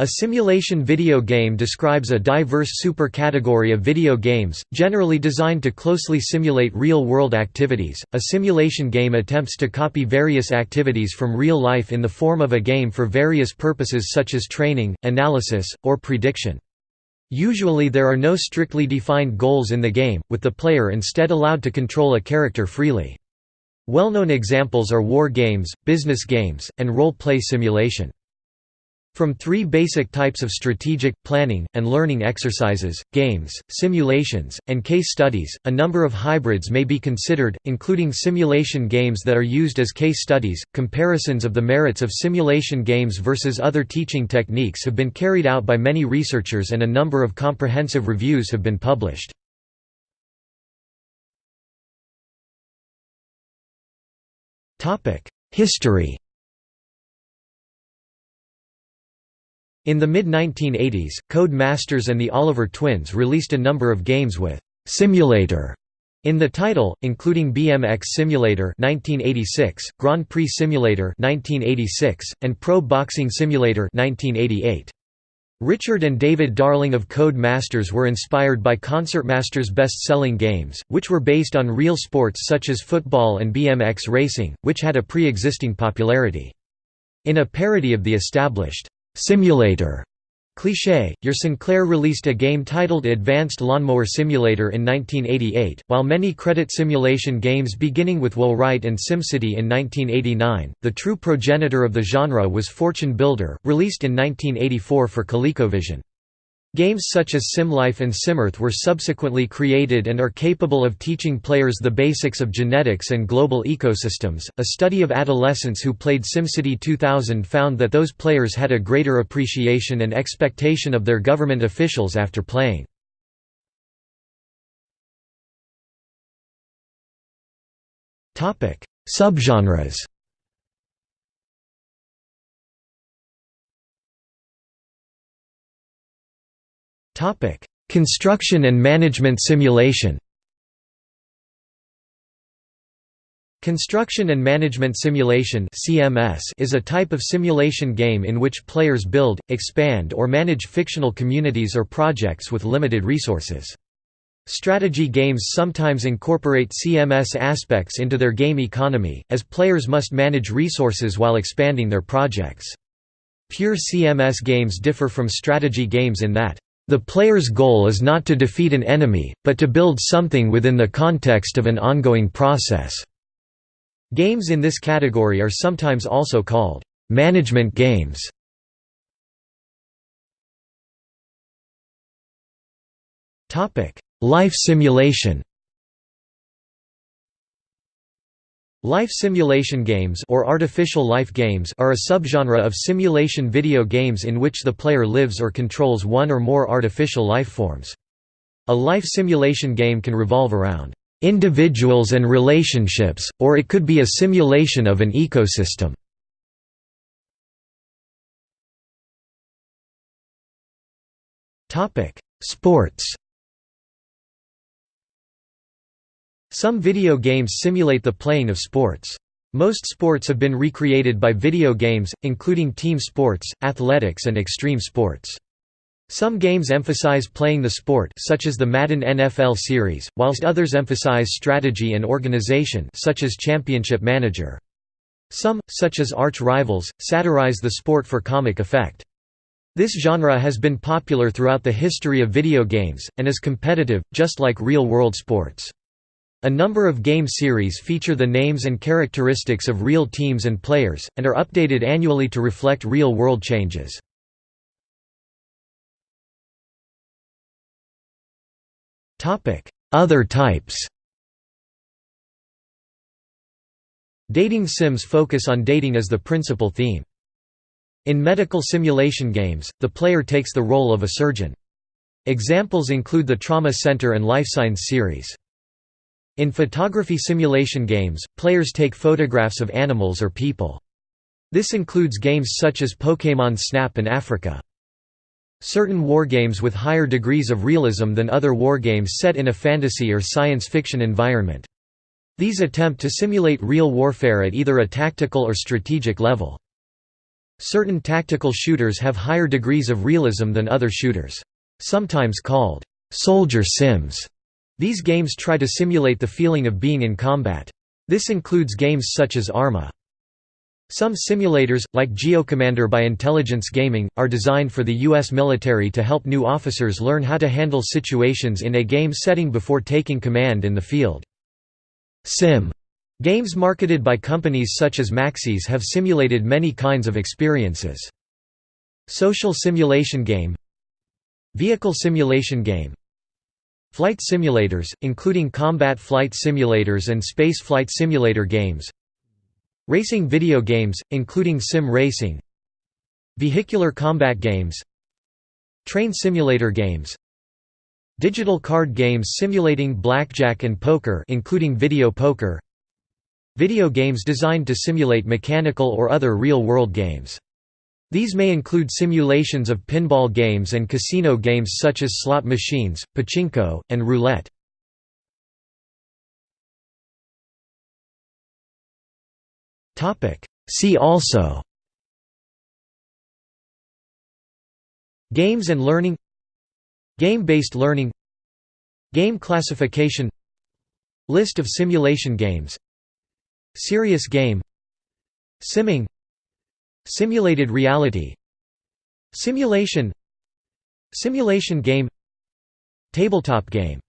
A simulation video game describes a diverse supercategory of video games, generally designed to closely simulate real-world activities. A simulation game attempts to copy various activities from real life in the form of a game for various purposes such as training, analysis, or prediction. Usually there are no strictly defined goals in the game, with the player instead allowed to control a character freely. Well-known examples are war games, business games, and role-play simulation. From three basic types of strategic, planning, and learning exercises, games, simulations, and case studies, a number of hybrids may be considered, including simulation games that are used as case studies. Comparisons of the merits of simulation games versus other teaching techniques have been carried out by many researchers and a number of comprehensive reviews have been published. History In the mid-1980s, Codemasters and the Oliver Twins released a number of games with «simulator» in the title, including BMX Simulator 1986, Grand Prix Simulator 1986, and Pro Boxing Simulator 1988. Richard and David Darling of Codemasters were inspired by Concertmaster's best-selling games, which were based on real sports such as football and BMX racing, which had a pre-existing popularity. In a parody of the established simulator cliché, your Sinclair released a game titled Advanced Lawnmower Simulator in 1988, while many credit simulation games beginning with Will Wright and SimCity in 1989. The true progenitor of the genre was Fortune Builder, released in 1984 for ColecoVision. Games such as SimLife and SimEarth were subsequently created and are capable of teaching players the basics of genetics and global ecosystems. A study of adolescents who played SimCity 2000 found that those players had a greater appreciation and expectation of their government officials after playing. Topic: Subgenres. Topic: Construction and management simulation. Construction and Management Simulation (CMS) is a type of simulation game in which players build, expand or manage fictional communities or projects with limited resources. Strategy games sometimes incorporate CMS aspects into their game economy, as players must manage resources while expanding their projects. Pure CMS games differ from strategy games in that the player's goal is not to defeat an enemy, but to build something within the context of an ongoing process. Games in this category are sometimes also called management games. Life simulation Life simulation games or artificial life games are a subgenre of simulation video games in which the player lives or controls one or more artificial life forms. A life simulation game can revolve around individuals and relationships, or it could be a simulation of an ecosystem. Sports Some video games simulate the playing of sports. Most sports have been recreated by video games, including team sports, athletics and extreme sports. Some games emphasize playing the sport such as the Madden NFL series, whilst others emphasize strategy and organization such as Championship Manager. Some, such as Arch Rivals, satirize the sport for comic effect. This genre has been popular throughout the history of video games, and is competitive, just like real-world sports. A number of game series feature the names and characteristics of real teams and players, and are updated annually to reflect real-world changes. Other types Dating sims focus on dating as the principal theme. In medical simulation games, the player takes the role of a surgeon. Examples include the Trauma Center and Life LifeSigns series. In photography simulation games, players take photographs of animals or people. This includes games such as Pokémon Snap and Afrika. Certain wargames with higher degrees of realism than other wargames set in a fantasy or science fiction environment. These attempt to simulate real warfare at either a tactical or strategic level. Certain tactical shooters have higher degrees of realism than other shooters. Sometimes called «soldier sims», these games try to simulate the feeling of being in combat. This includes games such as Arma. Some simulators, like GeoCommander by Intelligence Gaming, are designed for the U.S. military to help new officers learn how to handle situations in a game setting before taking command in the field. Sim games marketed by companies such as Maxis have simulated many kinds of experiences. Social simulation game Vehicle simulation game Flight simulators, including combat flight simulators and space flight simulator games Racing video games, including sim racing Vehicular combat games Train simulator games Digital card games simulating blackjack and poker including video poker Video games designed to simulate mechanical or other real-world games. These may include simulations of pinball games and casino games such as slot machines, pachinko, and roulette. See also Games and learning Game-based learning Game classification List of simulation games Serious game Simming Simulated reality. Simulation. Simulation game. Tabletop game